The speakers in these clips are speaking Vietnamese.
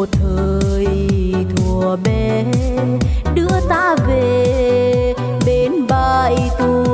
một thời thùa bé đưa ta về bên bãi tù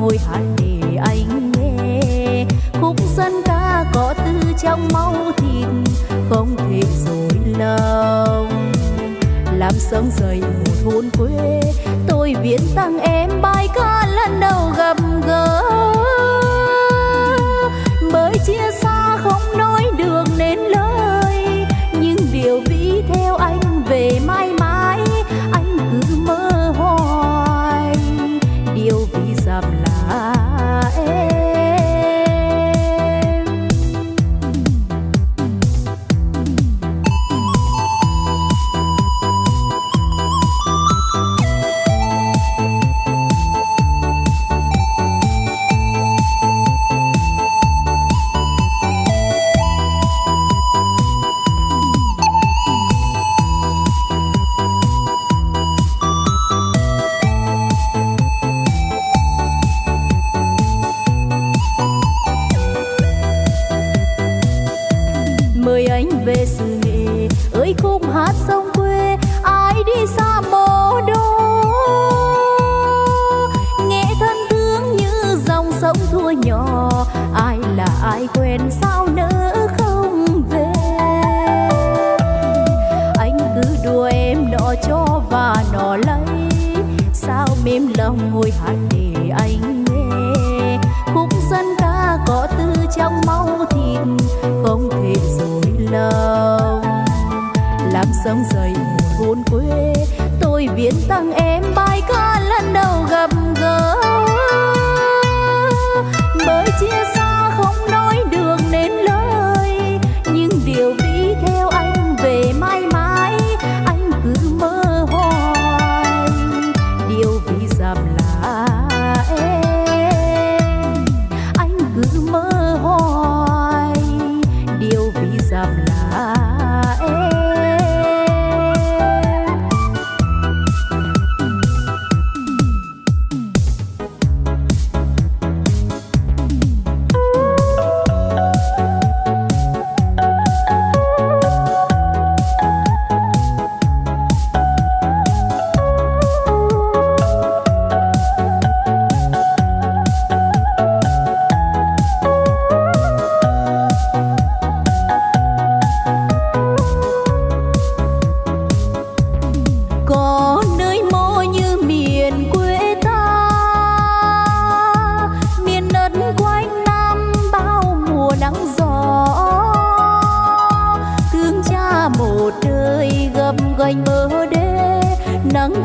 ngồi hát để anh nghe. Khúc dân ca có tư trong máu thịt, không thể dối lòng. Làm sống dày một thôn quê, tôi viễn tặng em bài ca lần đầu gặp gỡ.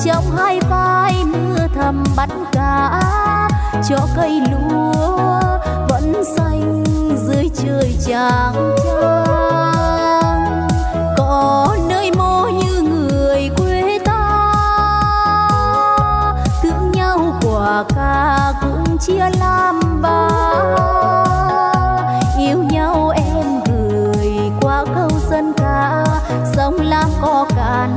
trong hai vai mưa thầm bắt cá. Cho cây lúa vẫn xanh dưới trời chàng trang. Có nơi mô như người quê ta. Thương nhau quả ca cũng chia làm ba. Yêu nhau em gửi qua câu dân ca. Sông lam có cạn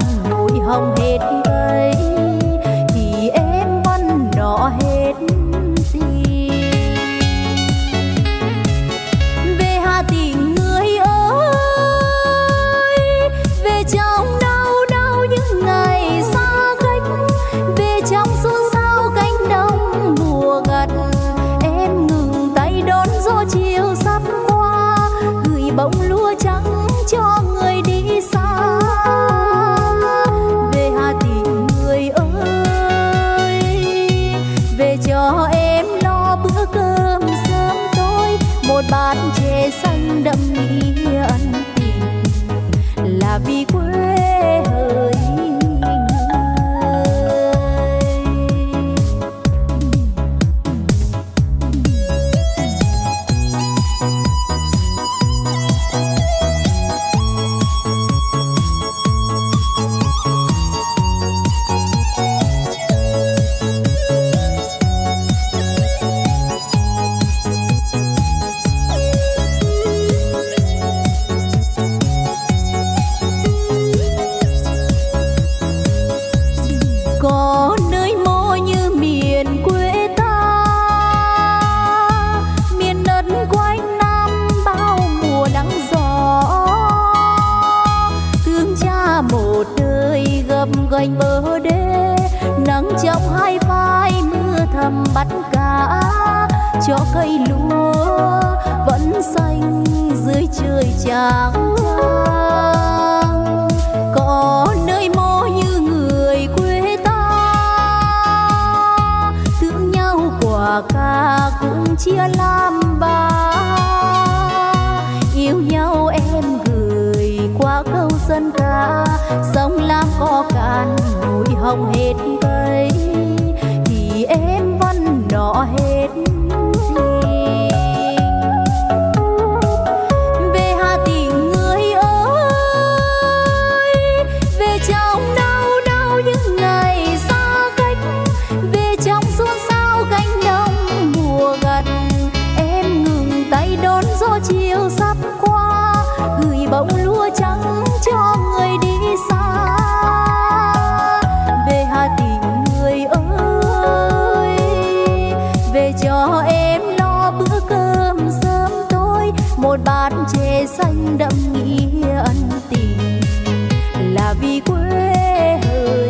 bắt cá, cho cây lúa vẫn xanh dưới trời trắng. Có nơi mô như người quê ta, thương nhau quả ca cũng chia làm ba. Yêu nhau em gửi qua câu dân ca, sông lam có cạn, núi hồng hết cây. xanh đậm nghĩa ân tình là vì quê hỡi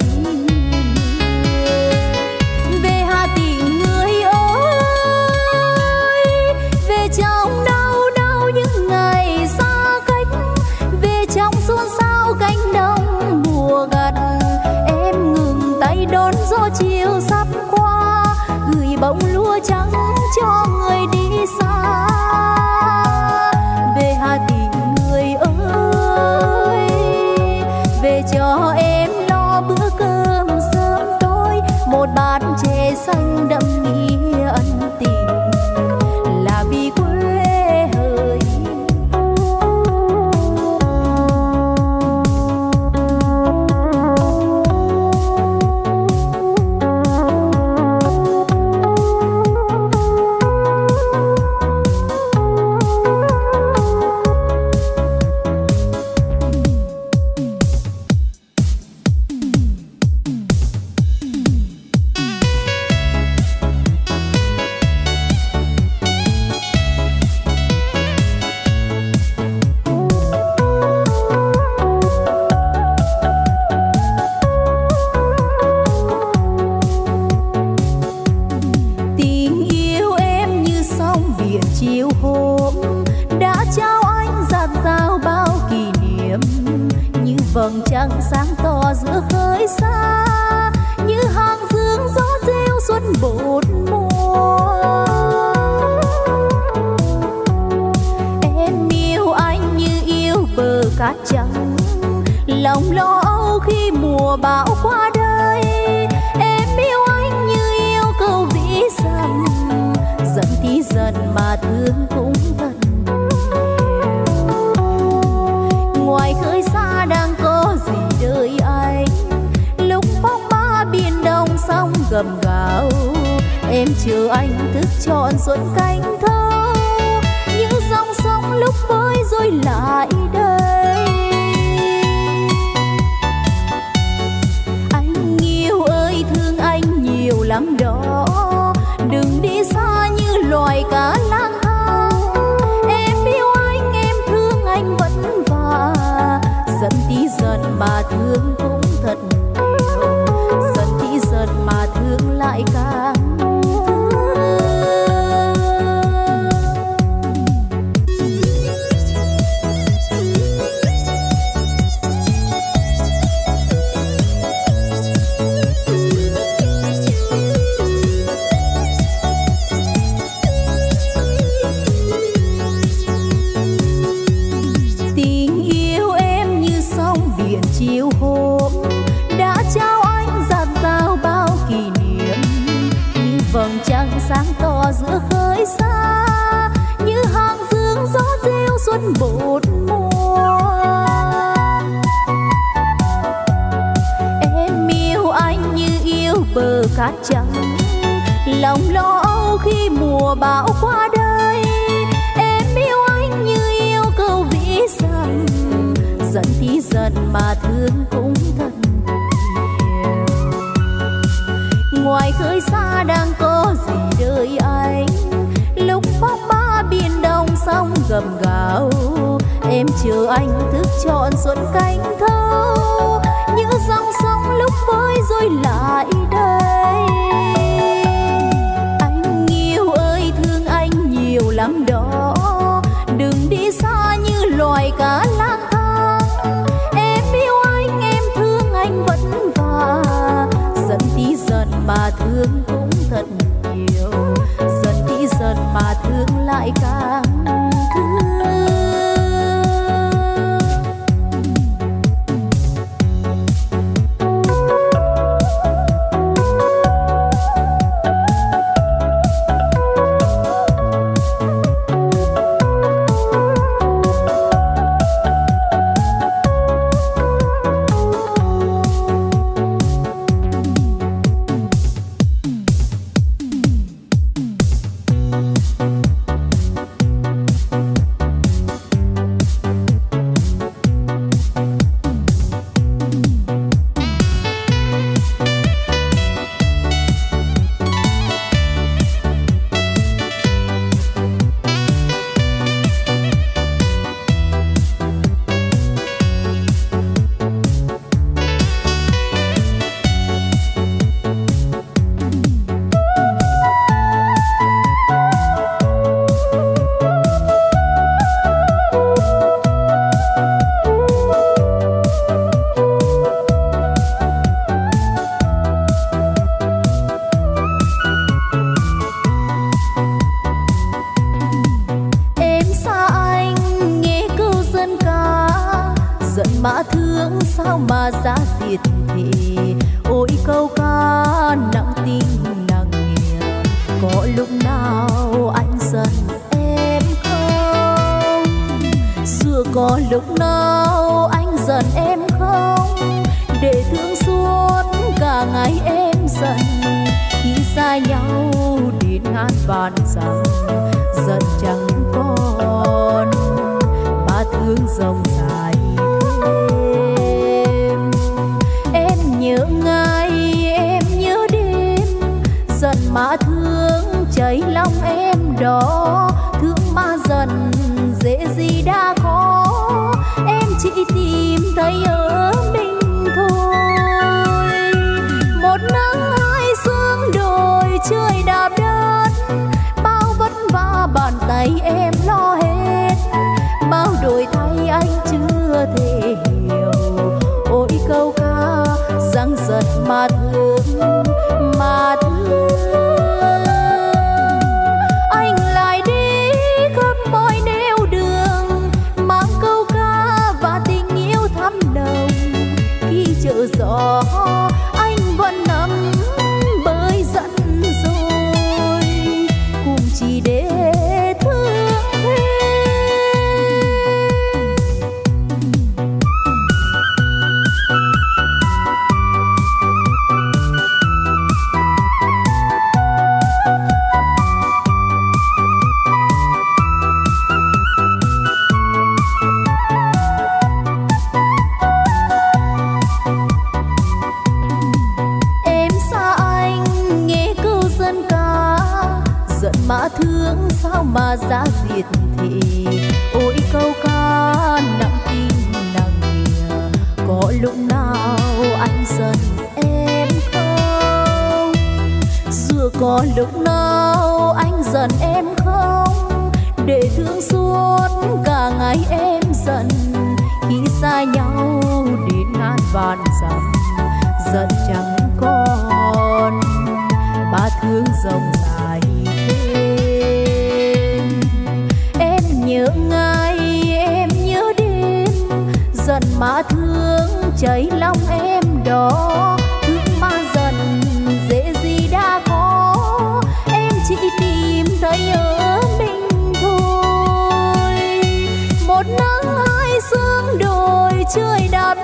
về hà tĩnh người ơi, về trong đau đau những ngày xa cách, về trong xôn xao cánh đồng mùa gặt, em ngừng tay đón gió chiều sắp qua, gửi bông lúa trắng cho người đi. em chờ anh thức trọn xuân canh thơ những dòng sông lúc bơi rồi lại đây. Anh yêu ơi, thương anh nhiều lắm đó. Đừng đi xa như loài cá lang thang. Em yêu anh, em thương anh vẫn và giận tí giận mà thương cũng thật cát trắng. Lòng lo âu khi mùa bão qua đây em yêu anh như yêu cầu vĩ rằng giận thì giận mà thương cũng thật ngoài khơi xa đang có gì đợi anh? Lúc bóng ba biển đông sóng gầm gào, em chờ anh thức chọn xuân cánh thâu. Như dòng sóng lúc với rồi lại đây. giận khi xa nhau đến ngàn vạn rằng giận chẳng còn. Ba thương dòng dài thêm. Em nhớ ngày em nhớ đêm, giận mà thương cháy lòng em đó thương mà dần dễ gì đã có, em chỉ tìm thấy ơi giận chẳng còn. Ba thương dòng dài thêm. Em nhớ ngày em nhớ đêm, giận mà thương cháy lòng em đó thương mà giận dễ gì đã có, em chỉ tìm thấy ở mình thôi. Một nắng hai sương đồi trời đạp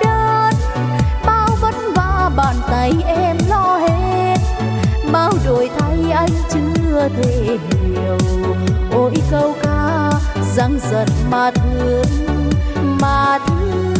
anh chưa thể hiểu. Ôi câu ca răng giật mà thương mà thương.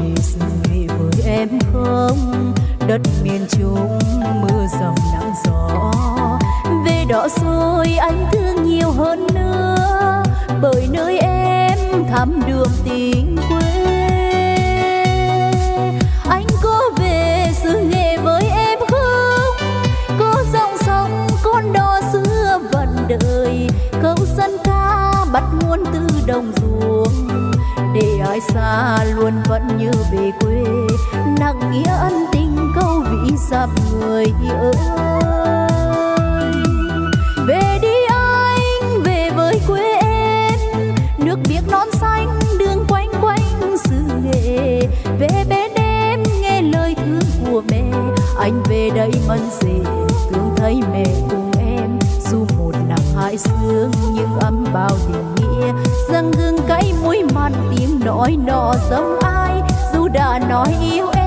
Ngày dài sự với em không đất miền trung mưa dòng nắng gió. Về đó rồi anh thương nhiều hơn nữa bởi nơi em thắm đường tình quê. Anh có về xứ nghề với em không? Có dòng sông con đò xưa vẫn đời, câu dân ca bắt nguồn từ đồng ruộng để ai xa luôn vẫn như về quê, nặng nghĩa ân tình câu vị dặm người ơi. Nói nọ giống ai? Dù đã nói yêu em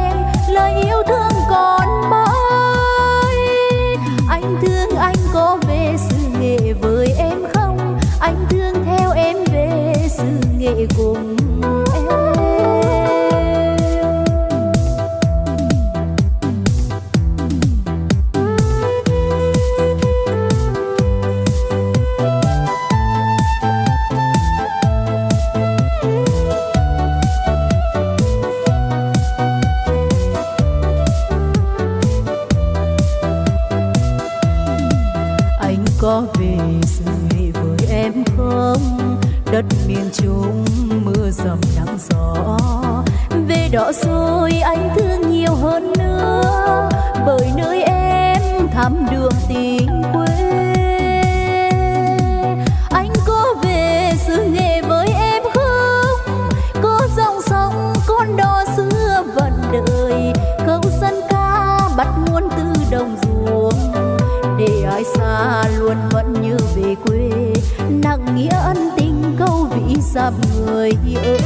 người ơi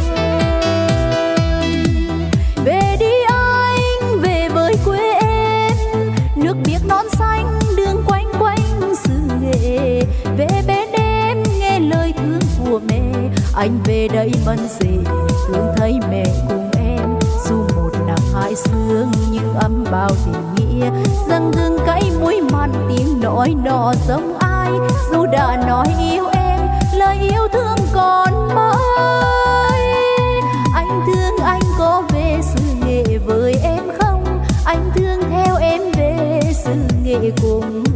về đi anh, về với quê em. Nước biếc non xanh, đường quanh quanh xứ nghệ. Về bên em, nghe lời thương của mẹ. Anh về đây mân dễ thương thấy mẹ cùng em. Dù một nắng hai sương, nhưng ấm bao tình nghĩa. Dâng gương cay mũi mặn, tiếng nói nọ giống ai? Dù đã nói yêu em, lời yêu thương về cùng